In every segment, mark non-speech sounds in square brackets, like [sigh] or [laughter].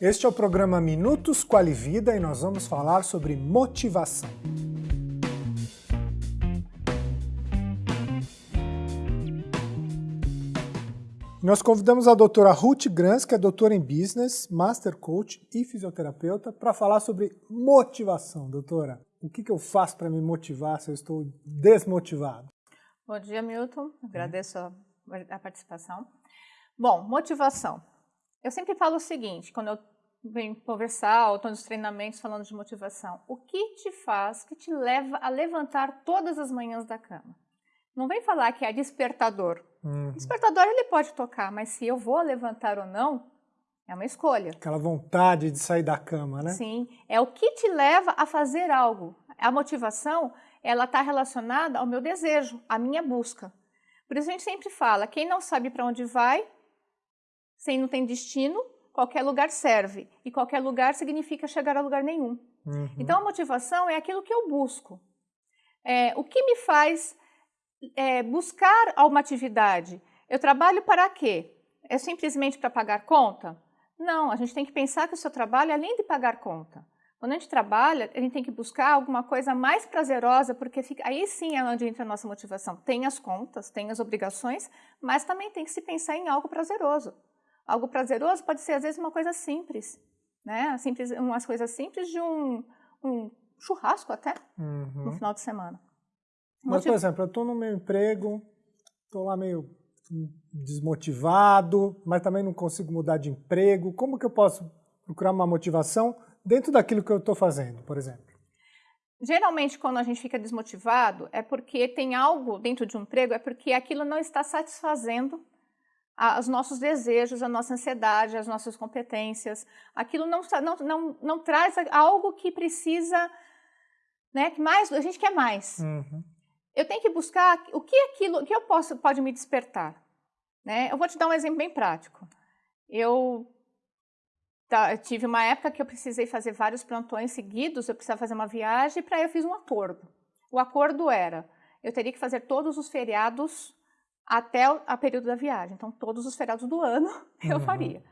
Este é o programa Minutos Qualivida e nós vamos falar sobre motivação. Nós convidamos a doutora Ruth Grans, que é doutora em Business, Master Coach e fisioterapeuta, para falar sobre motivação. Doutora, o que, que eu faço para me motivar se eu estou desmotivado? Bom dia, Milton. Agradeço a, a participação. Bom, motivação. Eu sempre falo o seguinte, quando eu venho conversar ou estou nos treinamentos falando de motivação, o que te faz, que te leva a levantar todas as manhãs da cama? Não vem falar que é despertador. Uhum. Despertador ele pode tocar, mas se eu vou levantar ou não, é uma escolha. Aquela vontade de sair da cama, né? Sim, é o que te leva a fazer algo. A motivação, ela está relacionada ao meu desejo, à minha busca. Por isso a gente sempre fala, quem não sabe para onde vai, sem não tem destino, qualquer lugar serve. E qualquer lugar significa chegar a lugar nenhum. Uhum. Então a motivação é aquilo que eu busco. É, o que me faz é, buscar uma atividade? Eu trabalho para quê? É simplesmente para pagar conta? Não, a gente tem que pensar que o seu trabalho é além de pagar conta. Quando a gente trabalha, a gente tem que buscar alguma coisa mais prazerosa, porque fica, aí sim é onde entra a nossa motivação. Tem as contas, tem as obrigações, mas também tem que se pensar em algo prazeroso. Algo prazeroso pode ser, às vezes, uma coisa simples, né? Simples, umas coisas simples de um, um churrasco até, uhum. no final de semana. Mas, por exemplo, eu estou no meu emprego, estou lá meio desmotivado, mas também não consigo mudar de emprego. Como que eu posso procurar uma motivação dentro daquilo que eu estou fazendo, por exemplo? Geralmente, quando a gente fica desmotivado, é porque tem algo dentro de um emprego, é porque aquilo não está satisfazendo os nossos desejos, a nossa ansiedade, as nossas competências. Aquilo não, não, não, não traz algo que precisa, né, que mais, a gente quer mais. Uhum. Eu tenho que buscar o que aquilo, o que eu posso, pode me despertar. Né? Eu vou te dar um exemplo bem prático. Eu tá, tive uma época que eu precisei fazer vários plantões seguidos, eu precisava fazer uma viagem, para eu fiz um acordo. O acordo era, eu teria que fazer todos os feriados até o período da viagem. Então, todos os feriados do ano [laughs] eu uhum. faria.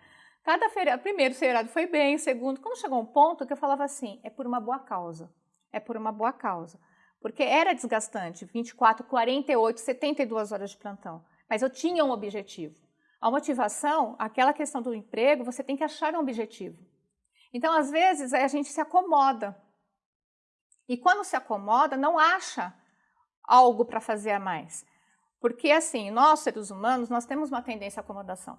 Cada feriado, primeiro feriado foi bem, segundo, quando chegou um ponto que eu falava assim, é por uma boa causa, é por uma boa causa. Porque era desgastante, 24, 48, 72 horas de plantão. Mas eu tinha um objetivo. A motivação, aquela questão do emprego, você tem que achar um objetivo. Então, às vezes, a gente se acomoda. E quando se acomoda, não acha algo para fazer a mais. Porque assim, nós seres humanos, nós temos uma tendência à acomodação.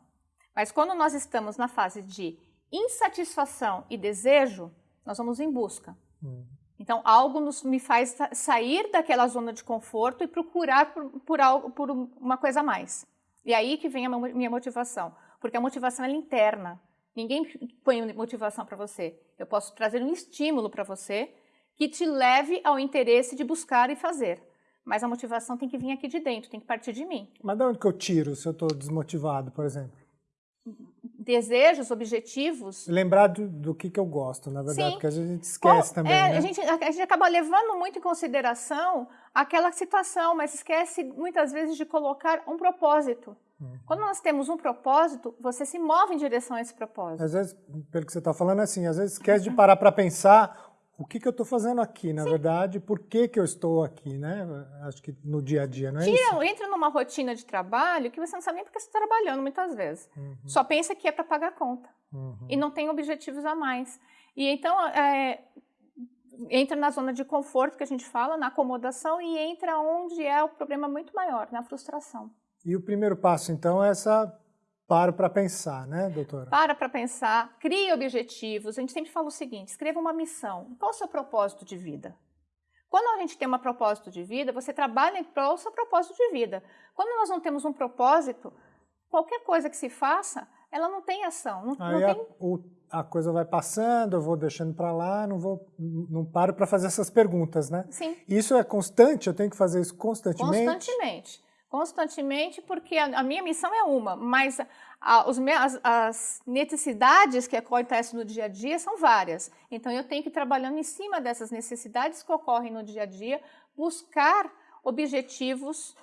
Mas quando nós estamos na fase de insatisfação e desejo, nós vamos em busca. Hum. Então, algo nos, me faz sair daquela zona de conforto e procurar por, por, algo, por uma coisa a mais. E aí que vem a minha motivação. Porque a motivação é interna. Ninguém põe motivação para você. Eu posso trazer um estímulo para você que te leve ao interesse de buscar e fazer. Mas a motivação tem que vir aqui de dentro, tem que partir de mim. Mas de onde que eu tiro se eu estou desmotivado, por exemplo? Desejos, objetivos. Lembrar do, do que, que eu gosto, na verdade, Sim. porque a gente esquece também. É, né? a, gente, a gente acaba levando muito em consideração aquela situação, mas esquece muitas vezes de colocar um propósito. Uhum. Quando nós temos um propósito, você se move em direção a esse propósito. Às vezes, pelo que você está falando, é assim, às vezes esquece de parar para pensar o que, que eu estou fazendo aqui, na Sim. verdade, por que, que eu estou aqui, né? Acho que no dia a dia, não é Tira, isso? Entra numa rotina de trabalho que você não sabe nem porque você está trabalhando muitas vezes. Uhum. Só pensa que é para pagar conta. Uhum. E não tem objetivos a mais. E então, é, entra na zona de conforto que a gente fala, na acomodação, e entra onde é o problema muito maior, na frustração. E o primeiro passo, então, é essa Paro para pensar, né, doutora? Para para pensar, crie objetivos. A gente sempre fala o seguinte, escreva uma missão. Qual é o seu propósito de vida? Quando a gente tem um propósito de vida, você trabalha em prol do seu propósito de vida. Quando nós não temos um propósito, qualquer coisa que se faça, ela não tem ação. Não, Aí não a, o, a, coisa vai passando, eu vou deixando para lá, não vou, não paro para fazer essas perguntas, né? Sim. Isso é constante? Eu tenho que fazer isso constantemente? Constantemente constantemente, porque a, a minha missão é uma, mas a, os, as, as, necessidades que acontecem no dia a dia são várias. Então, eu tenho que ir trabalhando em cima dessas necessidades que ocorrem no dia a dia, buscar objetivos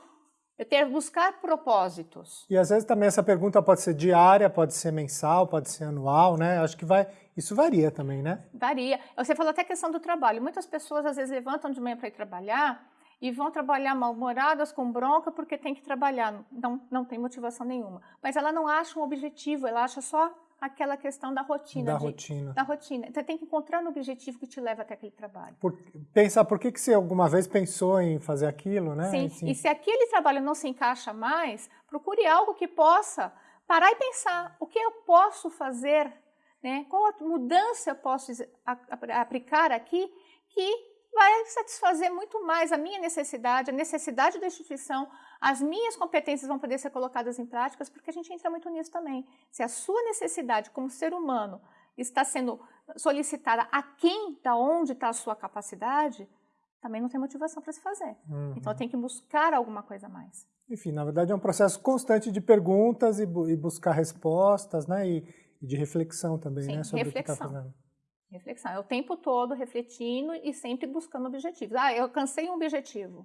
Eu ter buscar propósitos. E às vezes também essa pergunta pode ser diária, pode ser mensal, pode ser anual, né? Acho que vai, isso varia também, né? Varia. Você falou até a questão do trabalho. Muitas pessoas às vezes levantam de manhã para ir trabalhar e vão trabalhar mal-humoradas, com bronca, porque tem que trabalhar. Não, não tem motivação nenhuma. Mas ela não acha um objetivo, ela acha só aquela questão da rotina. Da de, rotina. Da rotina. Você tem que encontrar um objetivo que te leva até aquele trabalho. Por, pensar por que, que você alguma vez pensou em fazer aquilo, né? Sim. Assim. E se aquele trabalho não se encaixa mais, procure algo que possa parar e pensar o que eu posso fazer, né? qual a mudança eu posso aplicar aqui que vai satisfazer muito mais a minha necessidade, a necessidade da instituição, as minhas competências vão poder ser colocadas em práticas, porque a gente entra muito nisso também. Se a sua necessidade como ser humano está sendo solicitada a quem, da onde está a sua capacidade, também não tem motivação para se fazer. Uhum. Então tem que buscar alguma coisa a mais. Enfim, na verdade é um processo constante de perguntas e, bu e buscar respostas, né? E, e, de reflexão também, Sim, né? Sobre reflexão. o que está fazendo. Reflexão. É o tempo todo refletindo e sempre buscando objetivos. Ah, eu alcancei um objetivo.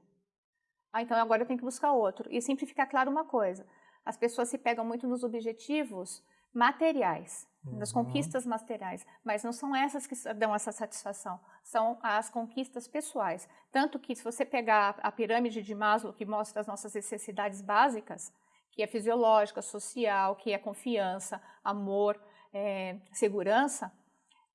Ah, então agora eu tenho que buscar outro. E sempre fica claro uma coisa: as pessoas se pegam muito nos objetivos materiais, uhum. nas conquistas materiais, mas não são essas que dão essa satisfação, são as conquistas pessoais. Tanto que, se você pegar a pirâmide de Maslow, que mostra as nossas necessidades básicas, que é fisiológica, social, que é confiança, amor, é, segurança,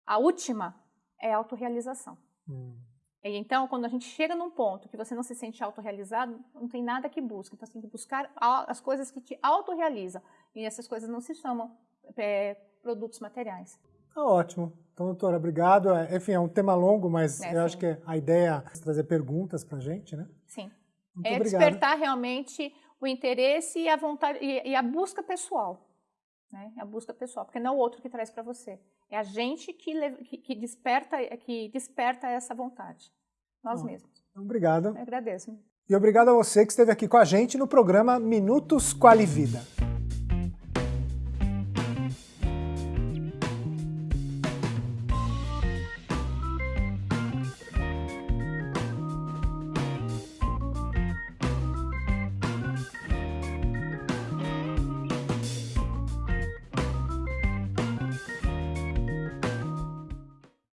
a última é a autorrealização. Hum. E então, quando a gente chega num ponto que você não se sente autorrealizado, não tem nada que busque. Então, você tem que buscar as coisas que te autorrealizam. E essas coisas não se chamam é, produtos materiais. Tá ótimo. Então, doutora, obrigado. É, enfim, é um tema longo, mas é, eu sim. acho que a ideia é trazer perguntas para a gente, né? Sim. Muito é obrigado. despertar realmente o interesse e a vontade e, e a busca pessoal. Né? A busca pessoal, porque não é o outro que traz para você. É a gente que, que, desperta, que desperta essa vontade. Nós Bom, mesmos. Obrigado. Eu agradeço. E obrigado a você que esteve aqui com a gente no programa Minutos Quali Vida.